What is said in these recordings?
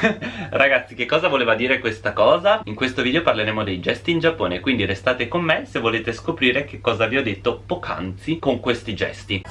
Ragazzi che cosa voleva dire questa cosa? In questo video parleremo dei gesti in Giappone Quindi restate con me se volete scoprire che cosa vi ho detto poc'anzi con questi gesti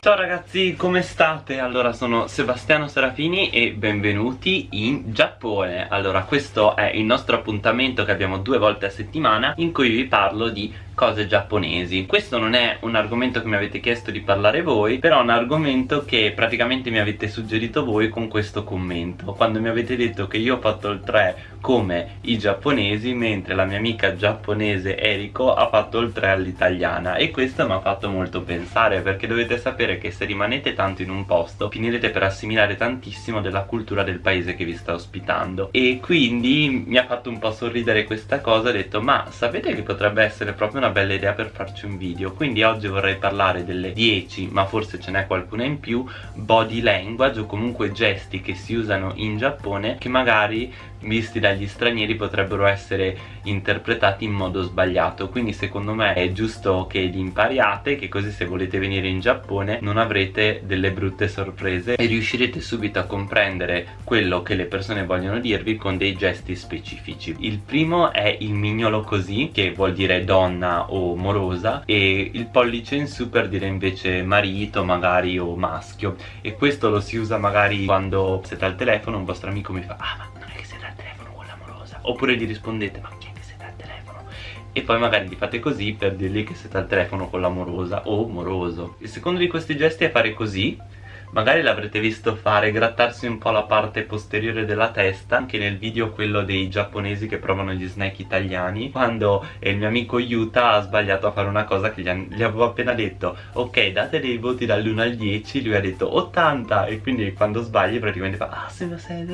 Ciao ragazzi, come state? Allora sono Sebastiano Serafini e benvenuti in Giappone Allora questo è il nostro appuntamento che abbiamo due volte a settimana in cui vi parlo di cose giapponesi. Questo non è un argomento che mi avete chiesto di parlare voi Però è un argomento che praticamente mi avete suggerito voi con questo commento. Quando mi avete detto che io ho fatto il 3 come i giapponesi Mentre la mia amica giapponese Eriko ha fatto il 3 all'italiana. E questo mi ha fatto molto pensare Perché dovete sapere che se rimanete tanto in un posto Finirete per assimilare tantissimo della cultura del paese che vi sta ospitando. E quindi mi ha fatto un po' sorridere questa cosa Ho detto ma sapete che potrebbe essere proprio una una bella idea per farci un video. Quindi oggi vorrei parlare delle 10 ma forse ce n'è qualcuna in più body language o comunque gesti che si usano in Giappone che magari visti dagli stranieri potrebbero essere interpretati in modo sbagliato. Quindi secondo me è giusto che li impariate che così se volete venire in Giappone non avrete delle brutte sorprese e riuscirete subito a comprendere quello che le persone vogliono dirvi con dei gesti specifici. Il primo è il mignolo così che vuol dire donna o morosa e il pollice in su per dire invece marito magari o maschio. E questo lo si usa magari quando siete al telefono un vostro amico mi fa ah ma oppure gli rispondete ma chi è che siete al telefono? E poi magari gli fate così per dirgli che siete al telefono con l'amorosa o moroso. Il secondo di questi gesti è fare così magari l'avrete visto fare grattarsi un po' la parte posteriore della testa anche nel video quello dei giapponesi che provano gli snack italiani quando il mio amico Yuta ha sbagliato a fare una cosa che gli, gli avevo appena detto. Ok date dei voti dall'1 al 10 lui ha detto 80 e quindi quando sbagli praticamente fa ah se sei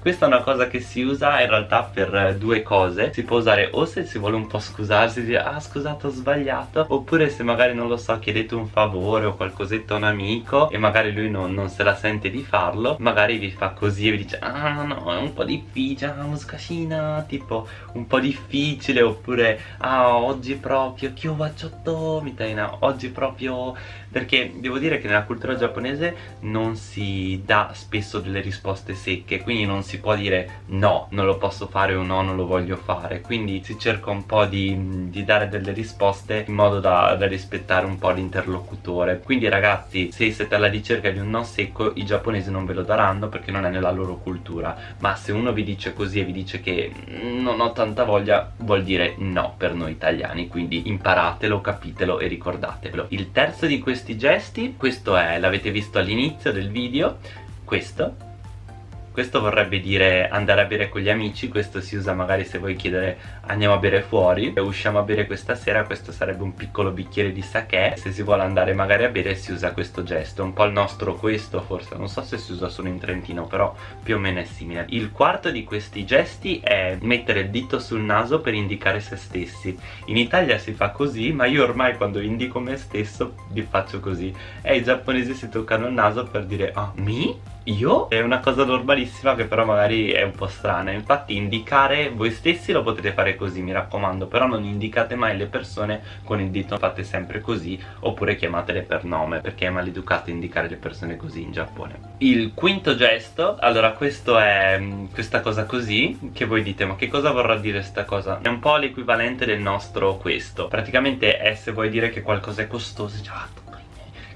questa è una cosa che si usa in realtà per due cose. Si può usare o se si vuole un po' scusarsi dire ah scusate ho sbagliato oppure se magari non lo so chiedete un favore o qualcosetto a un amico e magari lui non, non se la sente di farlo magari vi fa così e vi dice ah no è un po' difficile ah muscascina tipo un po' difficile oppure ah oggi proprio kyo wachotto mitaina oggi proprio perché devo dire che nella cultura giapponese non si dà spesso delle risposte secche quindi non si può dire no non lo posso fare o no non lo voglio fare quindi si cerca un po' di, di dare delle risposte in modo da, da rispettare un po' l'interlocutore. Quindi ragazzi se siete alla ricerca di un no secco i giapponesi non ve lo daranno perché non è nella loro cultura. Ma se uno vi dice così e vi dice che non ho tanta voglia vuol dire no per noi italiani. Quindi imparatelo, capitelo e ricordatelo il terzo di questi gesti questo è, l'avete visto all'inizio del video questo questo vorrebbe dire andare a bere con gli amici questo si usa magari se vuoi chiedere andiamo a bere fuori. E usciamo a bere questa sera questo sarebbe un piccolo bicchiere di sake. Se si vuole andare magari a bere si usa questo gesto un po' il nostro questo forse non so se si usa solo in Trentino però più o meno è simile. Il quarto di questi gesti è mettere il dito sul naso per indicare se stessi. In Italia si fa così ma io ormai quando indico me stesso vi faccio così. E i giapponesi si toccano il naso per dire ah, mi? Io? È una cosa normalissima che però magari è un po' strana. Infatti indicare voi stessi lo potete fare così mi raccomando però non indicate mai le persone con il dito fate sempre così oppure chiamatele per nome perché è maleducato indicare le persone così in Giappone. Il quinto gesto allora questo è mm, questa cosa così che voi dite ma che cosa vorrà dire questa cosa? È un po' l'equivalente del nostro questo. Praticamente è se vuoi dire che qualcosa è costoso già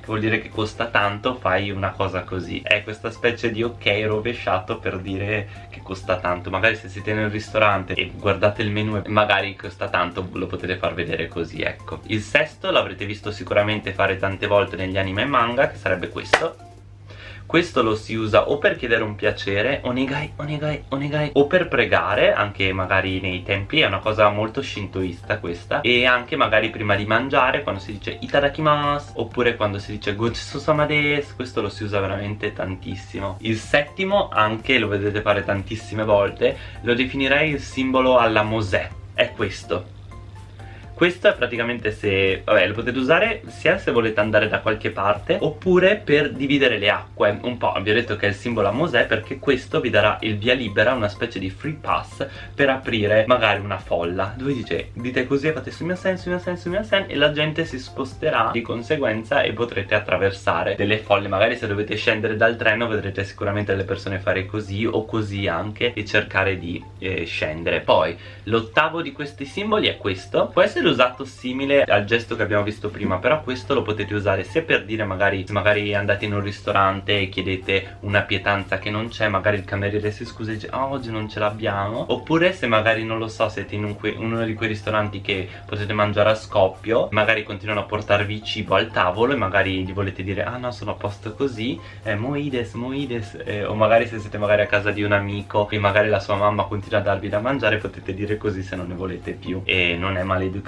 che vuol dire che costa tanto fai una cosa così. È questa specie di ok rovesciato per dire che costa tanto. Magari se siete nel ristorante e guardate il menu e magari costa tanto lo potete far vedere così ecco. Il sesto l'avrete visto sicuramente fare tante volte negli anime e manga che sarebbe questo questo lo si usa o per chiedere un piacere onegai, onegai, onegai o per pregare anche magari nei templi è una cosa molto shintoista questa e anche magari prima di mangiare quando si dice itadakimasu oppure quando si dice gochisousama desu questo lo si usa veramente tantissimo. Il settimo anche lo vedete fare tantissime volte lo definirei il simbolo alla Mosè è questo questo è praticamente se, vabbè lo potete usare sia se volete andare da qualche parte oppure per dividere le acque. Un po', vi ho detto che è il simbolo a Mosè perché questo vi darà il via libera, una specie di free pass per aprire magari una folla. Dove dice, dite così fate su mio sen, su mio sen, su mio sen e la gente si sposterà di conseguenza e potrete attraversare delle folle. Magari se dovete scendere dal treno vedrete sicuramente le persone fare così o così anche e cercare di eh, scendere. Poi l'ottavo di questi simboli è questo. Può essere usato simile al gesto che abbiamo visto prima però questo lo potete usare sia per dire magari se magari andate in un ristorante e chiedete una pietanza che non c'è magari il cameriere si scusa e dice oh, oggi non ce l'abbiamo. Oppure se magari non lo so siete in un uno di quei ristoranti che potete mangiare a scoppio magari continuano a portarvi cibo al tavolo e magari gli volete dire ah no sono a posto così eh, moides moides. Eh, o magari se siete magari a casa di un amico e magari la sua mamma continua a darvi da mangiare potete dire così se non ne volete più. E non è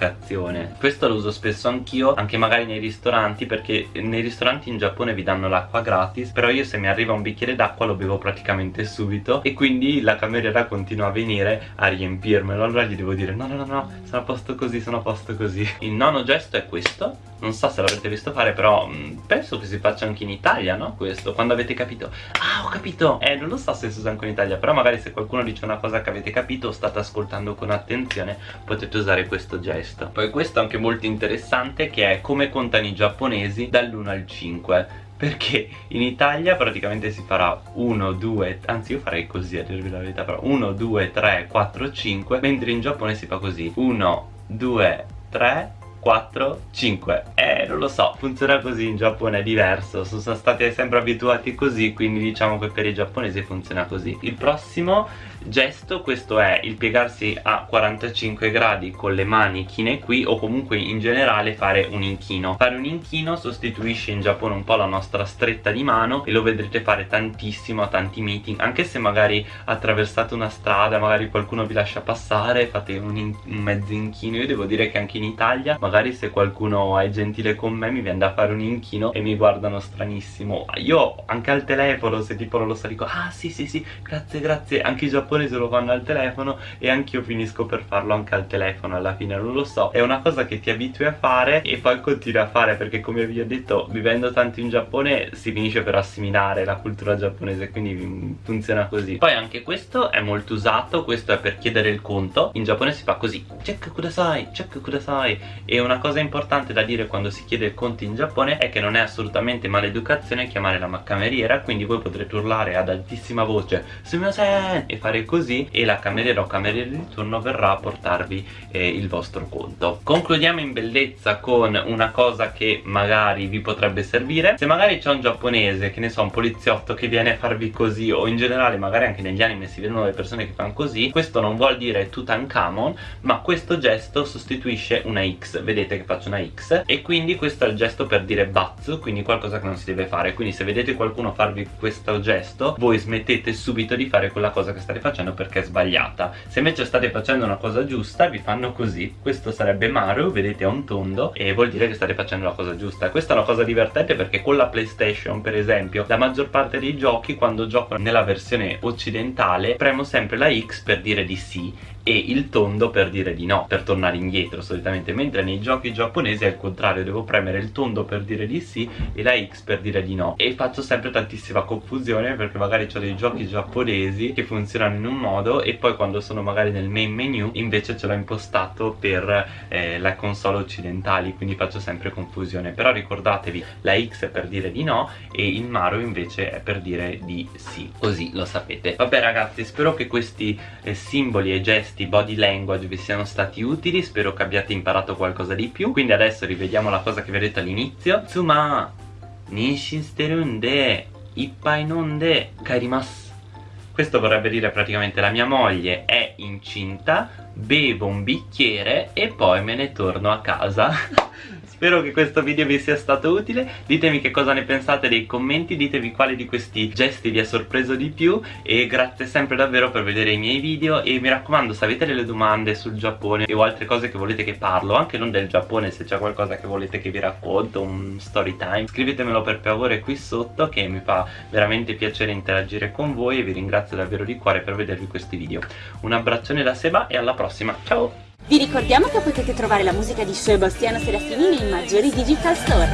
maleducazione questo lo uso spesso anch'io anche magari nei ristoranti perché nei ristoranti in Giappone vi danno l'acqua gratis però io se mi arriva un bicchiere d'acqua lo bevo praticamente subito e quindi la cameriera continua a venire a riempirmelo. Allora gli devo dire no no no no sono a posto così sono a posto così. Il nono gesto è questo. Non so se l'avrete visto fare però mh, mm, penso che si faccia anche in Italia no questo? Quando avete capito. Ah ho capito. Eh non lo so se si usa anche in Italia però magari se qualcuno dice una cosa che avete capito o state ascoltando con attenzione potete usare questo gesto poi questo è anche molto interessante che è come contano i giapponesi dall'1 al 5 perché in Italia praticamente si farà 1, 2, anzi io farei così a dirvi la verità però 1, 2, 3, 4, 5 mentre in Giappone si fa così. 1, 2, 3, 4, 5 Eh, non lo so, funziona così in Giappone, è diverso. Sono stati sempre abituati così, quindi diciamo che per i giapponesi funziona così. Il prossimo gesto questo è il piegarsi a 45 gradi con le mani chine qui o comunque in generale fare un inchino. Fare un inchino sostituisce in Giappone un po' la nostra stretta di mano e lo vedrete fare tantissimo a tanti meeting anche se magari attraversate una strada magari qualcuno vi lascia passare fate un, in un mezzo inchino. Io devo dire che anche in Italia magari se qualcuno è gentile con me mi viene da fare un inchino e mi guardano stranissimo. Io anche al telefono se tipo non lo so ah sì sì sì grazie grazie. Anche i giapponesi giapponese lo fanno al telefono e anch'io finisco per farlo anche al telefono alla fine non lo so. È una cosa che ti abitui a fare e poi continui a fare perché come vi ho detto vivendo tanto in Giappone si finisce per assimilare la cultura giapponese quindi funziona così. Poi anche questo è molto usato questo è per chiedere il conto. In Giappone si fa così check kudasai check kudasai e una cosa importante da dire quando si chiede il conto in Giappone è che non è assolutamente maleducazione chiamare la cameriera quindi voi potrete urlare ad altissima voce sumimasen! e fare così e la cameriera o cameriere di turno verrà a portarvi eh, il vostro conto. Concludiamo in bellezza con una cosa che magari vi potrebbe servire. Se magari c'è un giapponese che ne so un poliziotto che viene a farvi così o in generale magari anche negli anime si vedono le persone che fanno così questo non vuol dire Tutankhamon ma questo gesto sostituisce una X. Vedete che faccio una X? E quindi questo è il gesto per dire Batsu quindi qualcosa che non si deve fare. Quindi se vedete qualcuno farvi questo gesto voi smettete subito di fare quella cosa che state facendo facendo perché è sbagliata. Se invece state facendo una cosa giusta vi fanno così. Questo sarebbe Mario, vedete è un tondo e vuol dire che state facendo la cosa giusta. Questa è una cosa divertente perché con la Playstation per esempio la maggior parte dei giochi quando gioco nella versione occidentale premo sempre la X per dire di sì e il tondo per dire di no, per tornare indietro solitamente, mentre nei giochi giapponesi è il contrario, devo premere il tondo per dire di sì e la X per dire di no. E faccio sempre tantissima confusione perché magari ho dei giochi giapponesi che funzionano in un modo e poi quando sono magari nel main menu invece ce l'ho impostato per eh, la console occidentali quindi faccio sempre confusione. Però ricordatevi la X è per dire di no e il Mario invece è per dire di sì così lo sapete. Vabbè ragazzi spero che questi eh, simboli e gesti questi body language vi siano stati utili spero che abbiate imparato qualcosa di più. Quindi adesso rivediamo la cosa che vi ho detto all'inizio. Tsuma Ninshin sterunde Ippai nonde kairimasu questo vorrebbe dire praticamente la mia moglie è incinta bevo un bicchiere e poi me ne torno a casa Spero che questo video vi sia stato utile. Ditemi che cosa ne pensate nei commenti Ditemi quali di questi gesti vi ha sorpreso di più E grazie sempre davvero per vedere i miei video E mi raccomando se avete delle domande sul Giappone O altre cose che volete che parlo Anche non del Giappone se c'è qualcosa che volete che vi racconto Un story time Scrivetemelo per favore qui sotto Che mi fa veramente piacere interagire con voi E vi ringrazio davvero di cuore per vedervi questi video. Un abbraccione da Seba e alla prossima. Ciao Vi ricordiamo che potete trovare la musica di Sebastiano Serafini nei maggiori digital store.